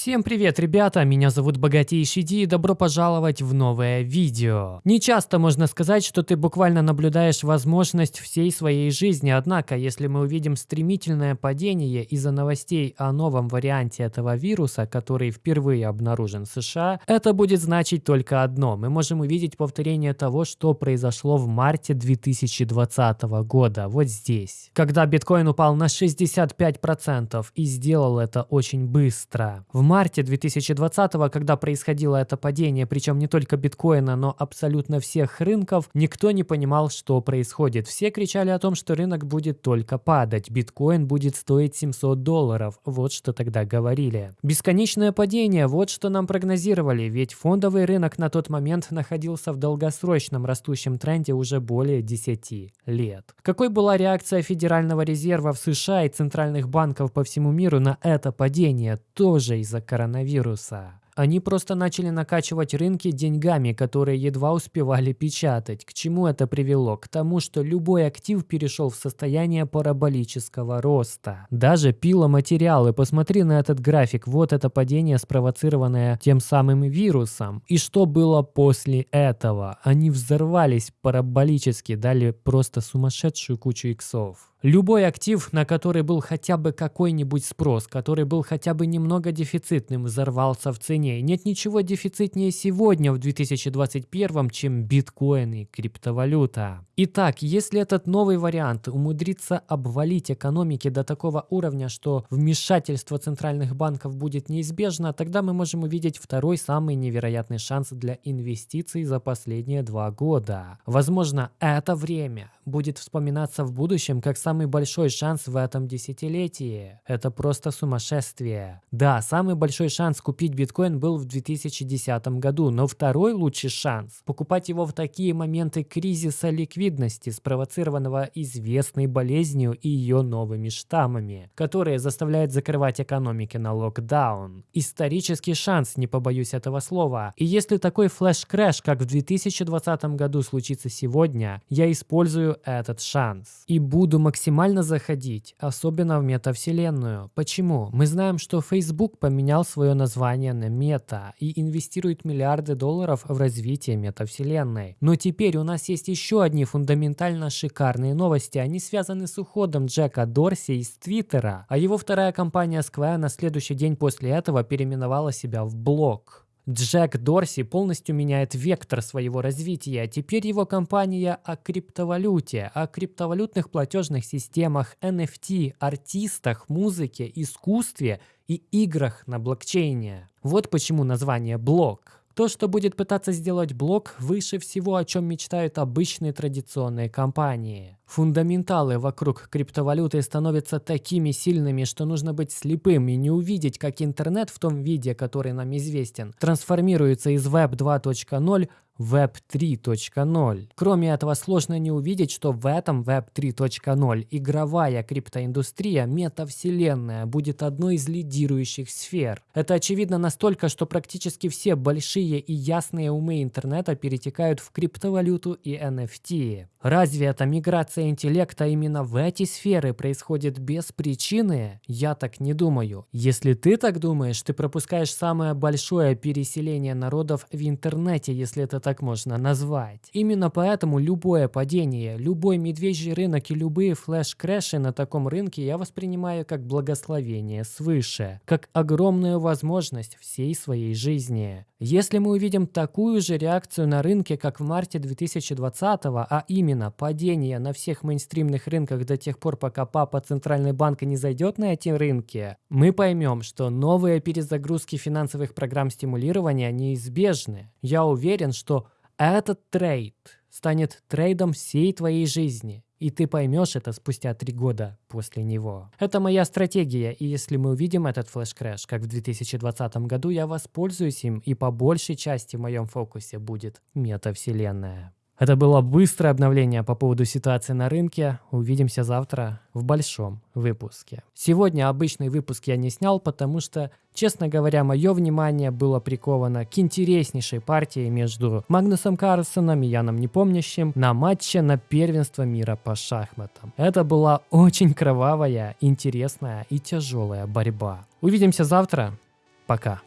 Всем привет, ребята! Меня зовут Богатейший Ди и добро пожаловать в новое видео. Не часто можно сказать, что ты буквально наблюдаешь возможность всей своей жизни, однако, если мы увидим стремительное падение из-за новостей о новом варианте этого вируса, который впервые обнаружен в США, это будет значить только одно. Мы можем увидеть повторение того, что произошло в марте 2020 года, вот здесь. Когда биткоин упал на 65% и сделал это очень быстро. В марте 2020, когда происходило это падение, причем не только биткоина, но абсолютно всех рынков, никто не понимал, что происходит. Все кричали о том, что рынок будет только падать, биткоин будет стоить 700 долларов. Вот что тогда говорили. Бесконечное падение, вот что нам прогнозировали, ведь фондовый рынок на тот момент находился в долгосрочном растущем тренде уже более 10 лет. Какой была реакция Федерального резерва в США и центральных банков по всему миру на это падение, тоже из коронавируса. Они просто начали накачивать рынки деньгами, которые едва успевали печатать. К чему это привело? К тому, что любой актив перешел в состояние параболического роста. Даже пиломатериалы. Посмотри на этот график. Вот это падение, спровоцированное тем самым вирусом. И что было после этого? Они взорвались параболически, дали просто сумасшедшую кучу иксов. Любой актив, на который был хотя бы какой-нибудь спрос, который был хотя бы немного дефицитным, взорвался в цене. Нет ничего дефицитнее сегодня в 2021, чем биткоин и криптовалюта. Итак, если этот новый вариант умудрится обвалить экономики до такого уровня, что вмешательство центральных банков будет неизбежно, тогда мы можем увидеть второй самый невероятный шанс для инвестиций за последние два года. Возможно, это время будет вспоминаться в будущем как самый большой шанс в этом десятилетии. Это просто сумасшествие. Да, самый большой шанс купить биткоин был в 2010 году, но второй лучший шанс – покупать его в такие моменты кризиса ликвидности, спровоцированного известной болезнью и ее новыми штаммами, которые заставляют закрывать экономики на локдаун. Исторический шанс, не побоюсь этого слова. И если такой flash crash, как в 2020 году случится сегодня, я использую этот шанс. И буду максимально заходить, особенно в метавселенную. Почему? Мы знаем, что Facebook поменял свое название на Meta и инвестирует миллиарды долларов в развитие метавселенной. Но теперь у нас есть еще одни фундаментально шикарные новости. Они связаны с уходом Джека Дорси из Твиттера, а его вторая компания Square на следующий день после этого переименовала себя в Блок. Джек Дорси полностью меняет вектор своего развития. Теперь его компания о криптовалюте, о криптовалютных платежных системах, NFT, артистах, музыке, искусстве и играх на блокчейне. Вот почему название «блок». То, что будет пытаться сделать блок, выше всего, о чем мечтают обычные традиционные компании. Фундаменталы вокруг криптовалюты становятся такими сильными, что нужно быть слепым и не увидеть, как интернет в том виде, который нам известен, трансформируется из Web 2.0 Web 3.0. Кроме этого, сложно не увидеть, что в этом Web 3.0 игровая криптоиндустрия, метавселенная, будет одной из лидирующих сфер. Это очевидно настолько, что практически все большие и ясные умы интернета перетекают в криптовалюту и NFT. Разве эта миграция интеллекта именно в эти сферы происходит без причины? Я так не думаю. Если ты так думаешь, ты пропускаешь самое большое переселение народов в интернете, если это так можно назвать. Именно поэтому любое падение, любой медвежий рынок и любые флеш-крэши на таком рынке я воспринимаю как благословение свыше, как огромную возможность всей своей жизни. Если мы увидим такую же реакцию на рынке, как в марте 2020, а именно падение на всех мейнстримных рынках до тех пор, пока папа Центральный банк не зайдет на эти рынки, мы поймем, что новые перезагрузки финансовых программ стимулирования неизбежны. Я уверен, что этот трейд станет трейдом всей твоей жизни. И ты поймешь это спустя три года после него. Это моя стратегия, и если мы увидим этот flash crash, как в 2020 году, я воспользуюсь им, и по большей части в моем фокусе будет метавселенная. Это было быстрое обновление по поводу ситуации на рынке. Увидимся завтра в большом выпуске. Сегодня обычный выпуск я не снял, потому что, честно говоря, мое внимание было приковано к интереснейшей партии между Магнусом Карлсоном и Яном Непомнящим на матче на первенство мира по шахматам. Это была очень кровавая, интересная и тяжелая борьба. Увидимся завтра. Пока.